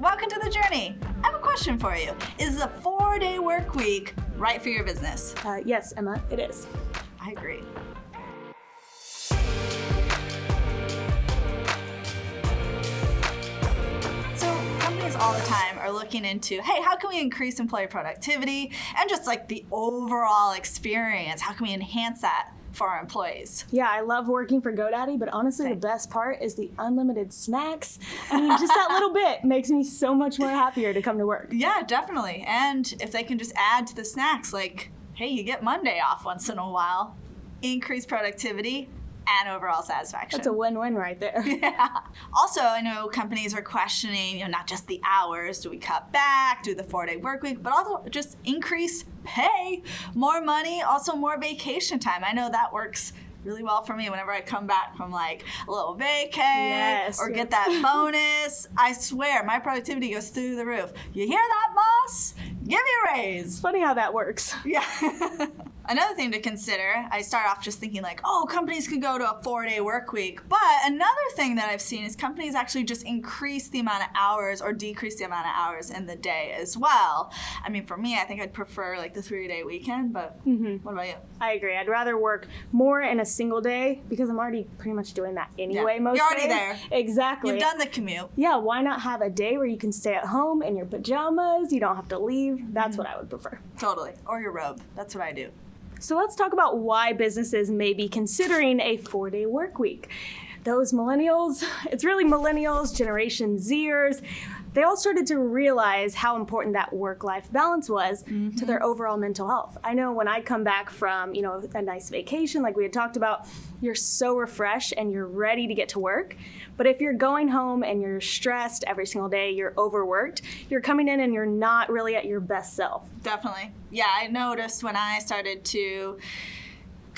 welcome to the journey. I have a question for you. Is the four-day work week right for your business? Uh, yes, Emma, it is. I agree. So companies all the time are looking into, hey, how can we increase employee productivity and just like the overall experience? How can we enhance that for our employees? Yeah, I love working for GoDaddy, but honestly, Same. the best part is the unlimited snacks. I mean, just that little bit makes me so much more happier to come to work. Yeah, definitely. And if they can just add to the snacks, like, hey, you get Monday off once in a while, increase productivity and overall satisfaction. That's a win-win right there. Yeah. Also, I know companies are questioning, you know, not just the hours. Do we cut back? Do the four-day work week? But also just increase pay, more money, also more vacation time. I know that works really well for me whenever I come back from like a little vacay Yes, or get that bonus. I swear, my productivity goes through the roof. You hear that, boss? Give me a raise. It's funny how that works. Yeah. another thing to consider, I start off just thinking like, oh, companies could go to a four day work week. But another thing that I've seen is companies actually just increase the amount of hours or decrease the amount of hours in the day as well. I mean, for me, I think I'd prefer like the three day weekend, but what about you? I agree. I'd rather work more in a single day because I'm already pretty much doing that anyway most You're already days. there. Exactly. You've done the commute. yeah, why not have a day where you can stay at home in your pajamas? You don't have to leave. That's Mm-hmm. what I would prefer. Totally. Or your robe. That's what I do. So let's talk about why businesses may be considering a four day work week. Those millennials, it's really millennials, Generation Zers, they all started to realize how important that work life balance was to their mm-hmm. overall mental health. I know when I come back from, you know, a nice vacation like we had talked about, you're so refreshed and you're ready to get to work. But if you're going home and you're stressed every single day, you're overworked, you're coming in and you're not really at your best self. Definitely. Yeah, I noticed when I started to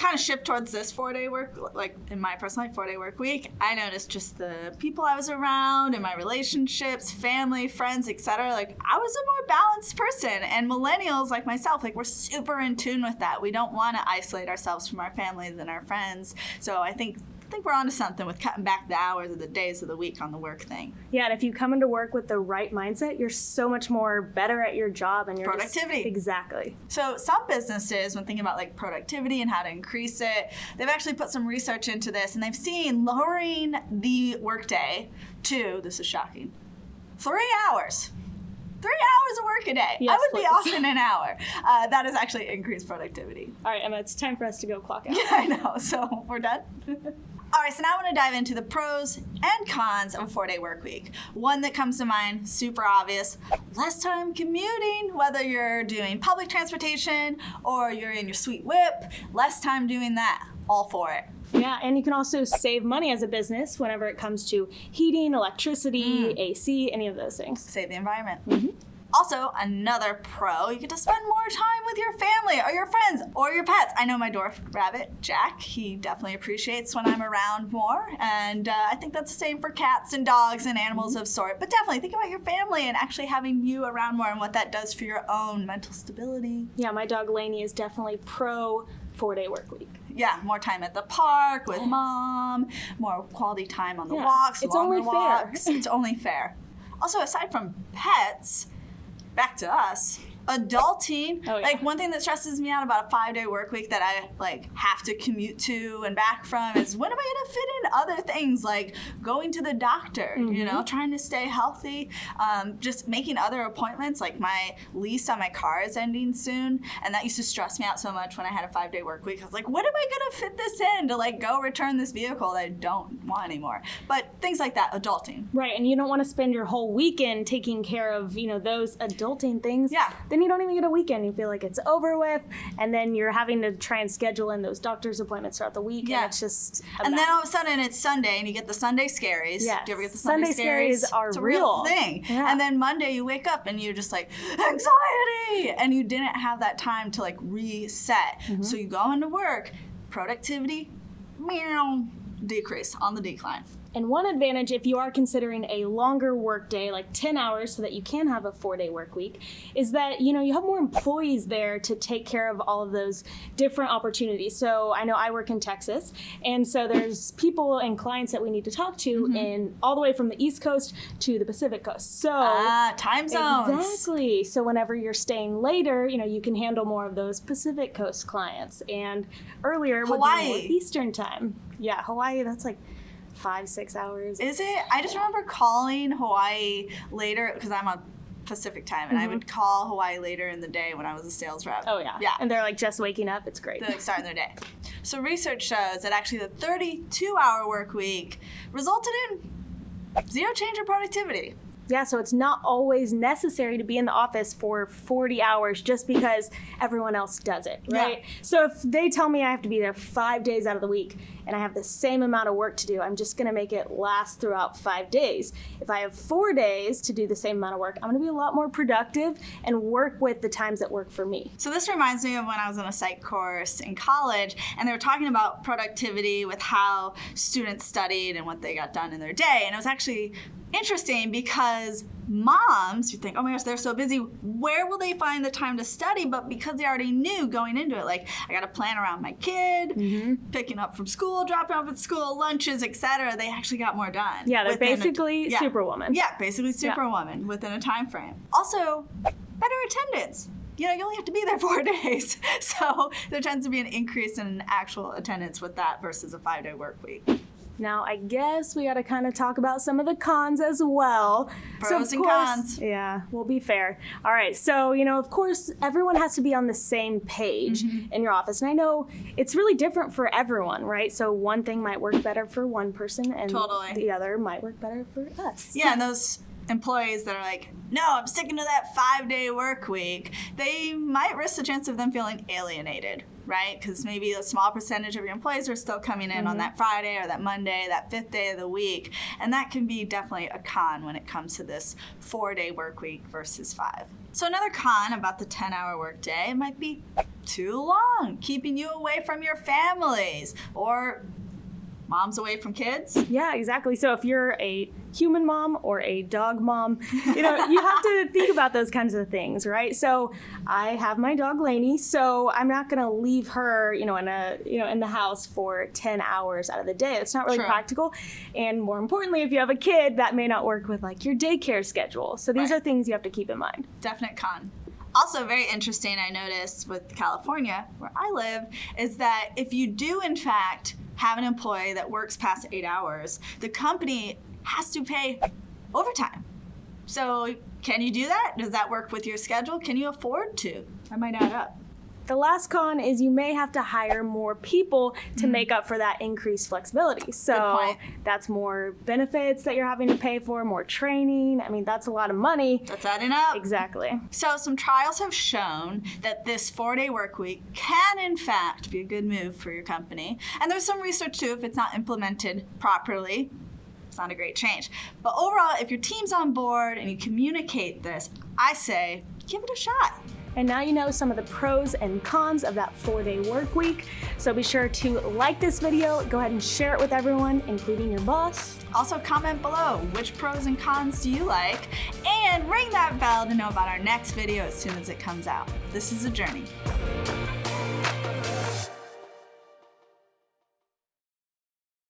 kind of shift towards this four day work, like in my personal four day work week, I noticed just the people I was around and my relationships, family, friends, etc. Like I was a more balanced person. And millennials like myself, like we're super in tune with that. We don't want to isolate ourselves from our families and our friends. So I think think we're onto something with cutting back the hours of the days of the week on the work thing. Yeah, and if you come into work with the right mindset, you're so much more better at your job and your Productivity. exactly. So some businesses, when thinking about like productivity and how to increase it, they've actually put some research into this, and they've seen lowering the workday to this is shocking, three hours. Three hours of work a day. I Yes, would be please. off in an hour. Uh, that is actually increased productivity. All right, Emma, it's time for us to go clock out. Yeah, I know. So we're done. All right, so now I want to dive into the pros and cons of a four day work week. One that comes to mind, super obvious less time commuting, whether you're doing public transportation or you're in your sweet whip, less time doing that. All for it. Yeah, and you can also save money as a business whenever it comes to heating, electricity, Mm. AC, any of those things. Save the environment. Also, another pro, you get to spend more time with your family or your friends or your pets. I know my dwarf rabbit, Jack, he definitely appreciates when I'm around more. And uh, I think that's the same for cats and dogs and animals of sort. But definitely think about your family and actually having you around more and what that does for your own mental stability. Yeah, my dog Lainey is definitely pro four day work week. Yeah, more time at the park with mom, more quality time on the Yeah, walks, it's only fair. walks. It's only fair. Also, aside from pets, back to us. Adulting, Oh, yeah. like one thing that stresses me out about a five-day work week that I like have to commute to and back from is when am I going to fit in other things like going to the doctor, you Mm-hmm. know, trying to stay healthy, um, just making other appointments. Like my lease on my car is ending soon, and that used to stress me out so much when I had a five-day work week. I was like, when am I going to fit this in to like go return this vehicle that I don't want anymore? But things like that, adulting. Right, and you don't want to spend your whole weekend taking care of, you know, those adulting things. Yeah. Then you don't even get a weekend. You feel like it's over with, and then you're having to try and schedule in those doctor's appointments throughout the week, Yeah. and it's just And then all of a sudden it's Sunday and you get the Sunday scaries. Yes. Do you ever get the Sunday, Sunday scaries are it's a real. real thing. Yeah. And then Monday you wake up and you're just like anxiety, and you didn't have that time to like reset. Mm-hmm. So you go into work, productivity, meow, decrease on the decline. And one advantage, if you are considering a longer work day, like 10 hours, so that you can have a four day work week, is that you know you have more employees there to take care of all of those different opportunities. So I know I work in Texas, and so there's people and clients that we need to talk to in all the way from the East Coast to the Pacific Coast. So Ah, time zones. Exactly. So whenever you're staying later, you know, you can handle more of those Pacific Coast clients. And earlier would be Hawaii. more Eastern time. Yeah, Hawaii, that's like five, six hours. Is it? I just remember calling Hawaii later because I'm on Pacific time, and I would call Hawaii later in the day when I was a sales rep. Mm-hmm. oh, yeah. yeah. And they're like just waking up. It's great. They're like starting their day. So research shows that actually the 32-hour work week resulted in zero change in productivity. Yeah, so it's not always necessary to be in the office for 40 hours just because everyone else does it, Yeah. right? So if they tell me I have to be there five days out of the week and I have the same amount of work to do, I'm just gonna make it last throughout five days. If I have four days to do the same amount of work, I'm gonna be a lot more productive and work with the times that work for me. So this reminds me of when I was in a psych course in college, and they were talking about productivity with how students studied and what they got done in their day. And it was actually interesting because moms, you think, oh my gosh, they're so busy. Where will they find the time to study? But because they already knew going into it, like I got to plan around my kid, Mm-hmm. picking up from school, dropping off at school, lunches, etc. They actually got more done. Yeah, they're within a- basically yeah. superwoman. Yeah, basically superwoman within a time frame. Also, better attendance. You know, you only have to be there four days. So there tends to be an increase in actual attendance with that versus a five day work week. Now, I guess we got to kind of talk about some of the cons as well. so, Pros of and course- cons. Yeah, we'll be fair. All right, so, you know, of course, everyone has to be on the same page Mm-hmm. in your office. And I know it's really different for everyone, right? So, one thing might work better for one person, and Totally. the other might work better for us. Yeah, and those employees that are like, no, I'm sticking to that five day work week, they might risk the chance of them feeling alienated, right? Because maybe a small percentage of your employees are still coming in on mm-hmm. that Friday or that Monday, that fifth day of the week. And that can be definitely a con when it comes to this four day work week versus five. So, another con about the 10 hour workday it might be too long, keeping you away from your families or moms away from kids. Yeah, exactly. So if you're a human mom or a dog mom, you know, you have to think about those kinds of things, right? So I have my dog Lainey, so I'm not going to leave her, you know, in a, you know, in the house for 10 hours out of the day. It's not really True. practical. And more importantly, if you have a kid, that may not work with like your daycare schedule. So these Right. are things you have to keep in mind. definite con. Also, very interesting, I noticed with California, where I live, is that if you do, in fact, have an employee that works past eight hours, the company has to pay overtime. So, can you do that? Does that work with your schedule? Can you afford to? That might add up. The last con is you may have to hire more people to Mm-hmm. make up for that increased flexibility. So that's more benefits that you're having to pay for, more training. I mean, that's a lot of money. That's adding up. Exactly. So, some trials have shown that this four day work week can, in fact, be a good move for your company. And there's some research too, if it's not implemented properly, it's not a great change. But overall, if your team's on board and you communicate this, I say give it a shot. And now you know some of the pros and cons of that four day work week. So be sure to like this video, go ahead and share it with everyone, including your boss. Also, comment below which pros and cons do you like, and ring that bell to know about our next video as soon as it comes out. This is a journey.